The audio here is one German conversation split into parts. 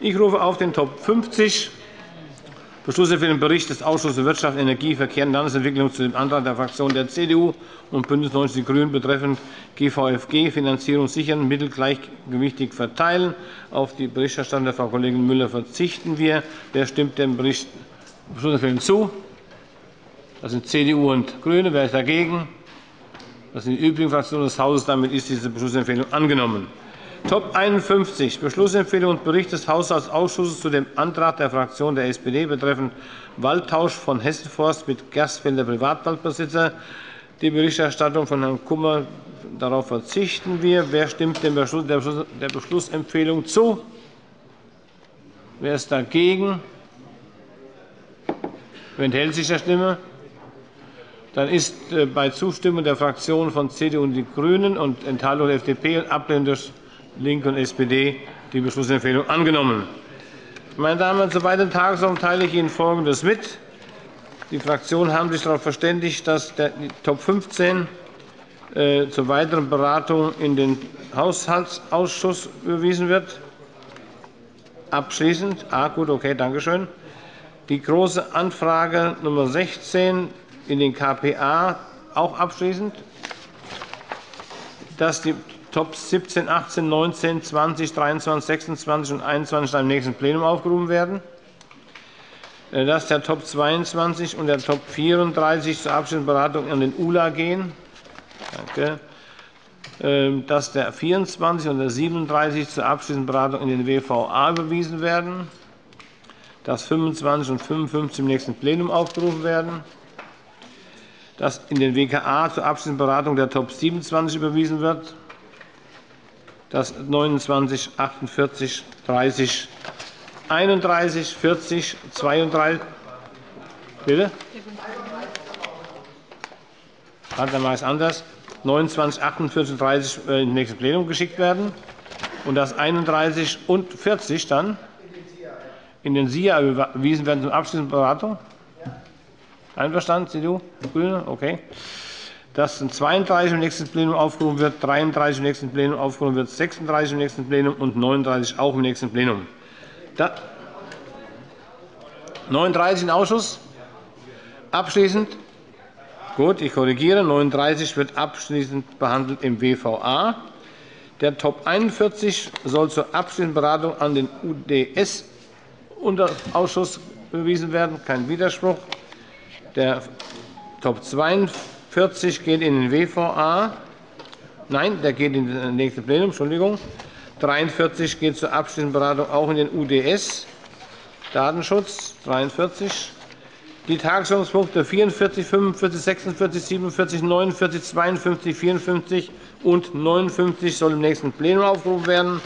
Ich rufe auf den Top 50 Beschlüsse für den Bericht des Ausschusses für Wirtschaft, Energie, Verkehr und Landesentwicklung zu dem Antrag der Fraktionen der CDU und BÜNDNIS 90 die GRÜNEN betreffend GVFG Finanzierung sichern, Mittel gleichgewichtig verteilen. Auf die Berichterstattung der Frau Kollegin Müller verzichten wir. Wer stimmt dem Bericht Beschlussempfehlung zu? Das sind CDU und GRÜNE. Wer ist dagegen? Das sind die übrigen Fraktionen des Hauses. Damit ist diese Beschlussempfehlung angenommen. Top 51, Beschlussempfehlung und Bericht des Haushaltsausschusses zu dem Antrag der Fraktion der SPD betreffend Waldtausch von Hessenforst mit Gerstfelder Privatwaldbesitzer. Die Berichterstattung von Herrn Kummer, darauf verzichten wir. Wer stimmt der Beschlussempfehlung zu? Wer ist dagegen? Wer enthält sich der Stimme? Dann ist äh, bei Zustimmung der Fraktionen von CDU und die GRÜNEN und Enthaltung der FDP und Ablehnung durch LINKE und SPD die Beschlussempfehlung angenommen. Meine Damen und Herren, zur weiteren Tagesordnung teile ich Ihnen Folgendes mit. Die Fraktionen haben sich darauf verständigt, dass der Top 15 äh, zur weiteren Beratung in den Haushaltsausschuss überwiesen wird. Abschließend. Ah, gut, okay, danke schön. Die Große Anfrage Nummer 16 in den KPA auch abschließend. Dass die Top 17, 18, 19, 20, 23, 26 und 21 im nächsten Plenum aufgerufen werden. Äh, dass der Top 22 und der Top 34 zur abschließenden Beratung an den ULA gehen. Danke. Ähm, dass der 24 und der 37 zur abschließenden in den WVA überwiesen werden. Dass 25 und 55 im nächsten Plenum aufgerufen werden. Dass in den WKA zur abschließenden der Top 27 überwiesen wird dass 29, 48, 30, 31, 40, 32 Bitte? Dann mache ich es anders. 29, 48 und 30 ins nächste Plenum geschickt werden und dass 31 und 40 dann in den SIA überwiesen werden zur abschließenden Beratung. Einverstanden, CDU, GRÜNE? Okay dass 32 im nächsten Plenum aufgerufen wird, 33 im nächsten Plenum aufgerufen wird, 36 im nächsten Plenum und 39 auch im nächsten Plenum. 39 im Ausschuss. Abschließend. Gut, ich korrigiere. 39 wird abschließend behandelt im WVA. Der Top 41 soll zur abschließenden Beratung an den UdS-Ausschuss überwiesen werden. Kein Widerspruch. Der Top 42 40 geht in den WVA. Nein, der geht in das nächste Plenum. Entschuldigung. 43 geht zur abschließenden Beratung auch in den UDS. Datenschutz 43. Die Tagesordnungspunkte 44, 45, 46, 47, 49, 52, 54 und 59 sollen im nächsten Plenum aufgerufen werden.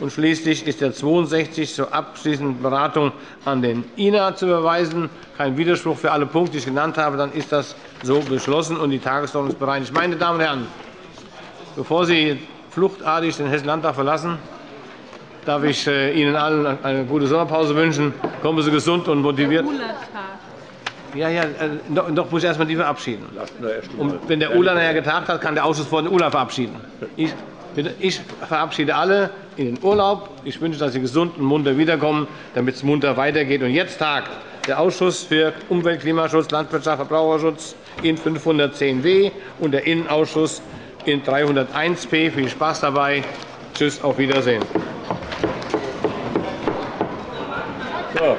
Und schließlich ist der 62 zur abschließenden Beratung an den INA zu überweisen. Kein Widerspruch für alle Punkte, die ich genannt habe. Dann ist das so beschlossen und die Tagesordnung ist bereinigt. Meine Damen und Herren, bevor Sie fluchtartig den Hessischen Landtag verlassen, darf ich äh, Ihnen allen eine gute Sommerpause wünschen. Kommen Sie gesund und motiviert. Ja, ja, doch, äh, doch muss ich erst einmal die verabschieden. Und wenn der ULA nachher getagt hat, kann der Ausschuss vor den ULA verabschieden. Ich, ich verabschiede alle in den Urlaub. Ich wünsche, dass Sie gesund und munter wiederkommen, damit es munter weitergeht. Und jetzt tagt der Ausschuss für Umwelt, Klimaschutz, Landwirtschaft, Verbraucherschutz in 510w und der Innenausschuss in 301p. Viel Spaß dabei. Tschüss, auf Wiedersehen. So.